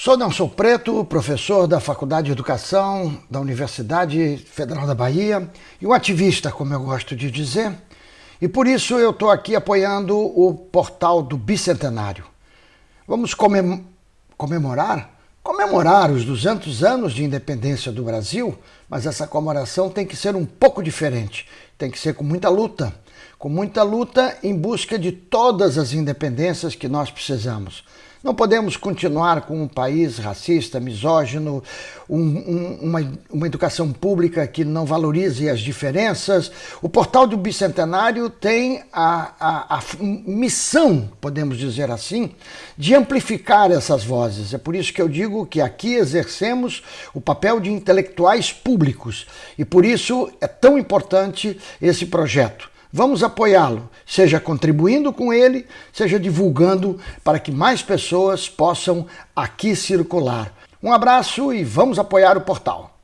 Sou Nelson Preto, professor da Faculdade de Educação da Universidade Federal da Bahia e um ativista, como eu gosto de dizer, e por isso eu estou aqui apoiando o portal do Bicentenário. Vamos comem comemorar? Comemorar os 200 anos de independência do Brasil, mas essa comemoração tem que ser um pouco diferente, tem que ser com muita luta, com muita luta em busca de todas as independências que nós precisamos. Não podemos continuar com um país racista, misógino, um, um, uma, uma educação pública que não valorize as diferenças. O Portal do Bicentenário tem a, a, a missão, podemos dizer assim, de amplificar essas vozes. É por isso que eu digo que aqui exercemos o papel de intelectuais públicos e por isso é tão importante esse projeto. Vamos apoiá-lo, seja contribuindo com ele, seja divulgando para que mais pessoas possam aqui circular. Um abraço e vamos apoiar o portal.